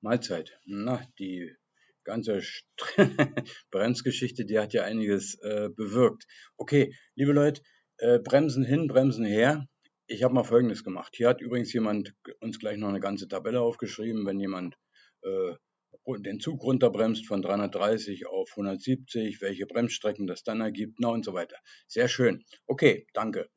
Mahlzeit. Na, die ganze Bremsgeschichte, die hat ja einiges äh, bewirkt. Okay, liebe Leute, äh, Bremsen hin, Bremsen her. Ich habe mal Folgendes gemacht. Hier hat übrigens jemand uns gleich noch eine ganze Tabelle aufgeschrieben, wenn jemand äh, den Zug runterbremst von 330 auf 170, welche Bremsstrecken das dann ergibt, na und so weiter. Sehr schön. Okay, danke.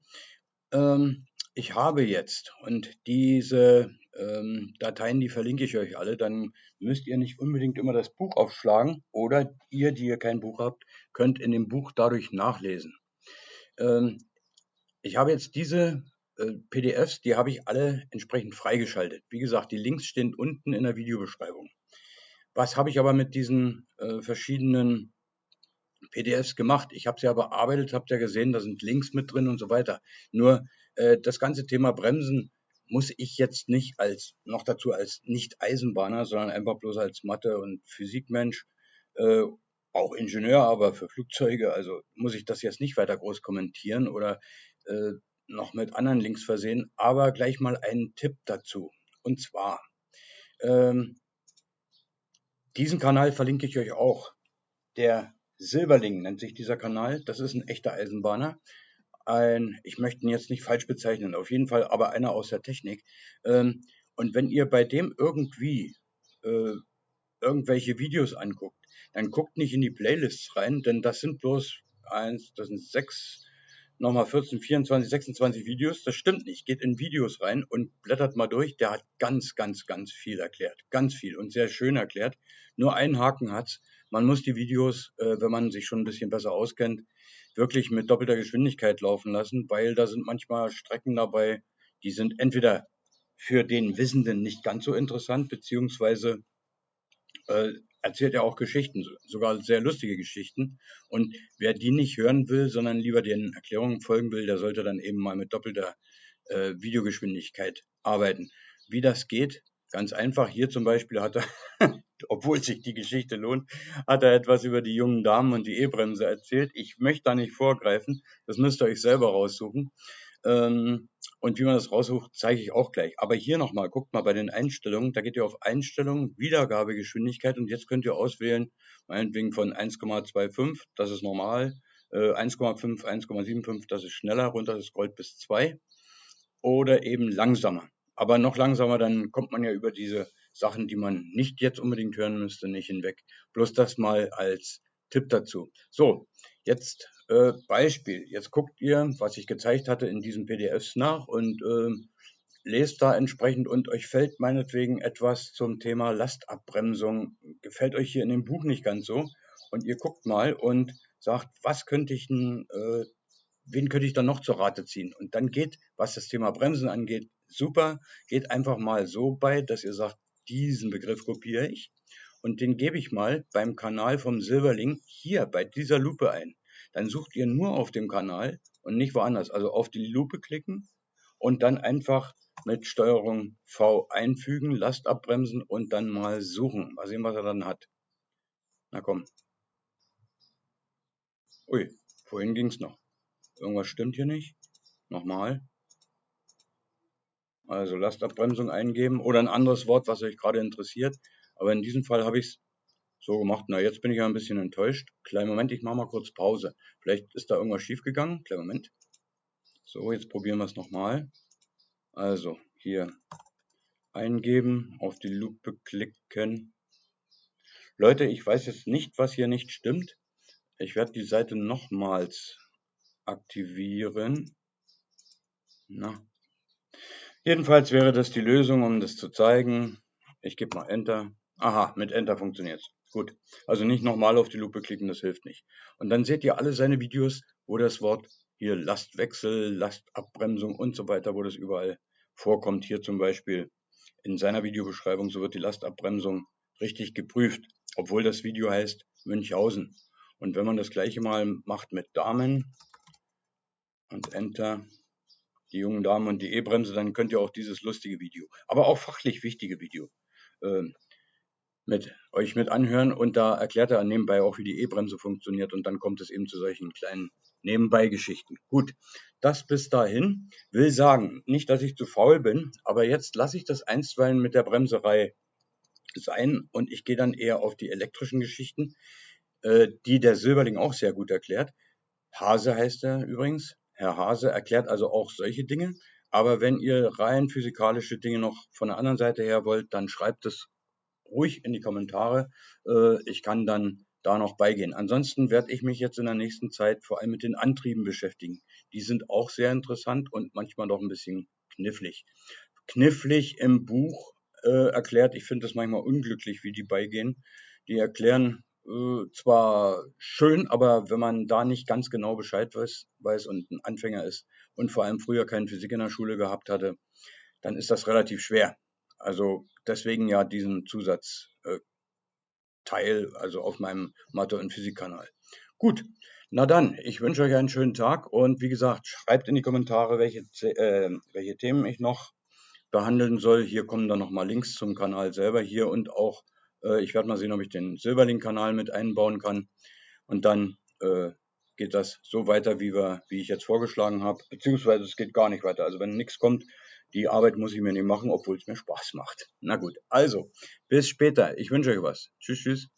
Ähm, ich habe jetzt, und diese ähm, Dateien, die verlinke ich euch alle, dann müsst ihr nicht unbedingt immer das Buch aufschlagen oder ihr, die ihr kein Buch habt, könnt in dem Buch dadurch nachlesen. Ähm, ich habe jetzt diese äh, PDFs, die habe ich alle entsprechend freigeschaltet. Wie gesagt, die Links stehen unten in der Videobeschreibung. Was habe ich aber mit diesen äh, verschiedenen PDFs gemacht? Ich habe sie ja bearbeitet, habt ihr gesehen, da sind Links mit drin und so weiter. Nur äh, das ganze Thema Bremsen muss ich jetzt nicht als, noch dazu als Nicht-Eisenbahner, sondern einfach bloß als Mathe- und Physikmensch, äh, auch Ingenieur, aber für Flugzeuge, also muss ich das jetzt nicht weiter groß kommentieren oder äh, noch mit anderen Links versehen, aber gleich mal einen Tipp dazu. Und zwar, ähm, diesen Kanal verlinke ich euch auch. Der Silberling nennt sich dieser Kanal. Das ist ein echter Eisenbahner ein, ich möchte ihn jetzt nicht falsch bezeichnen, auf jeden Fall aber einer aus der Technik. Ähm, und wenn ihr bei dem irgendwie äh, irgendwelche Videos anguckt, dann guckt nicht in die Playlists rein, denn das sind bloß eins, das sind sechs, nochmal 14, 24, 26 Videos. Das stimmt nicht. Geht in Videos rein und blättert mal durch. Der hat ganz, ganz, ganz viel erklärt. Ganz viel und sehr schön erklärt. Nur einen Haken hat's. Man muss die Videos, äh, wenn man sich schon ein bisschen besser auskennt, wirklich mit doppelter Geschwindigkeit laufen lassen, weil da sind manchmal Strecken dabei, die sind entweder für den Wissenden nicht ganz so interessant, beziehungsweise äh, erzählt er auch Geschichten, sogar sehr lustige Geschichten. Und wer die nicht hören will, sondern lieber den Erklärungen folgen will, der sollte dann eben mal mit doppelter äh, Videogeschwindigkeit arbeiten. Wie das geht, ganz einfach. Hier zum Beispiel hat er, obwohl sich die Geschichte lohnt, hat er etwas über die jungen Damen und die E-Bremse erzählt. Ich möchte da nicht vorgreifen, das müsst ihr euch selber raussuchen. Ähm, und wie man das raussucht, zeige ich auch gleich. Aber hier nochmal, guckt mal bei den Einstellungen, da geht ihr auf Einstellungen, Wiedergabegeschwindigkeit und jetzt könnt ihr auswählen, meinetwegen von 1,25, das ist normal, 1,5, äh, 1,75, das ist schneller, runter das scrollt bis 2 oder eben langsamer. Aber noch langsamer, dann kommt man ja über diese Sachen, die man nicht jetzt unbedingt hören müsste, nicht hinweg. Bloß das mal als Tipp dazu. So, jetzt äh, Beispiel. Jetzt guckt ihr, was ich gezeigt hatte in diesen PDFs nach und äh, lest da entsprechend und euch fällt meinetwegen etwas zum Thema Lastabbremsung, gefällt euch hier in dem Buch nicht ganz so und ihr guckt mal und sagt, was könnte ich denn, äh, wen könnte ich dann noch zur Rate ziehen? Und dann geht, was das Thema Bremsen angeht, super, geht einfach mal so bei, dass ihr sagt, diesen Begriff kopiere ich und den gebe ich mal beim Kanal vom Silberling hier bei dieser Lupe ein. Dann sucht ihr nur auf dem Kanal und nicht woanders. Also auf die Lupe klicken und dann einfach mit Steuerung V einfügen, Last abbremsen und dann mal suchen. Mal sehen, was er dann hat. Na komm. Ui, vorhin ging es noch. Irgendwas stimmt hier nicht. Nochmal. Also Lastabbremsung eingeben oder ein anderes Wort, was euch gerade interessiert. Aber in diesem Fall habe ich es so gemacht. Na, jetzt bin ich ja ein bisschen enttäuscht. Kleinen Moment, ich mache mal kurz Pause. Vielleicht ist da irgendwas schiefgegangen. Kleinen Moment. So, jetzt probieren wir es nochmal. Also, hier eingeben, auf die Lupe klicken. Leute, ich weiß jetzt nicht, was hier nicht stimmt. Ich werde die Seite nochmals aktivieren. Na. Jedenfalls wäre das die Lösung, um das zu zeigen. Ich gebe mal Enter. Aha, mit Enter funktioniert es. Gut, also nicht nochmal auf die Lupe klicken, das hilft nicht. Und dann seht ihr alle seine Videos, wo das Wort hier Lastwechsel, Lastabbremsung und so weiter, wo das überall vorkommt. Hier zum Beispiel in seiner Videobeschreibung, so wird die Lastabbremsung richtig geprüft, obwohl das Video heißt Münchhausen. Und wenn man das gleiche mal macht mit Damen und Enter, die jungen Damen und die E-Bremse, dann könnt ihr auch dieses lustige Video, aber auch fachlich wichtige Video äh, mit euch mit anhören und da erklärt er nebenbei auch, wie die E-Bremse funktioniert und dann kommt es eben zu solchen kleinen Nebenbei-Geschichten. Gut, das bis dahin will sagen, nicht, dass ich zu faul bin, aber jetzt lasse ich das einstweilen mit der Bremserei sein und ich gehe dann eher auf die elektrischen Geschichten, äh, die der Silberling auch sehr gut erklärt. Hase heißt er übrigens. Herr Hase erklärt also auch solche Dinge. Aber wenn ihr rein physikalische Dinge noch von der anderen Seite her wollt, dann schreibt es ruhig in die Kommentare. Äh, ich kann dann da noch beigehen. Ansonsten werde ich mich jetzt in der nächsten Zeit vor allem mit den Antrieben beschäftigen. Die sind auch sehr interessant und manchmal doch ein bisschen knifflig. Knifflig im Buch äh, erklärt, ich finde es manchmal unglücklich, wie die beigehen. Die erklären äh, zwar schön, aber wenn man da nicht ganz genau Bescheid weiß, weiß und ein Anfänger ist und vor allem früher keine Physik in der Schule gehabt hatte, dann ist das relativ schwer. Also deswegen ja diesen Zusatz äh, also auf meinem Mathe- und Physikkanal. Gut, na dann, ich wünsche euch einen schönen Tag und wie gesagt, schreibt in die Kommentare, welche, äh, welche Themen ich noch behandeln soll. Hier kommen dann nochmal Links zum Kanal selber hier und auch, ich werde mal sehen, ob ich den Silberlink-Kanal mit einbauen kann. Und dann äh, geht das so weiter, wie, wir, wie ich jetzt vorgeschlagen habe, beziehungsweise es geht gar nicht weiter. Also wenn nichts kommt, die Arbeit muss ich mir nicht machen, obwohl es mir Spaß macht. Na gut, also bis später. Ich wünsche euch was. Tschüss, tschüss.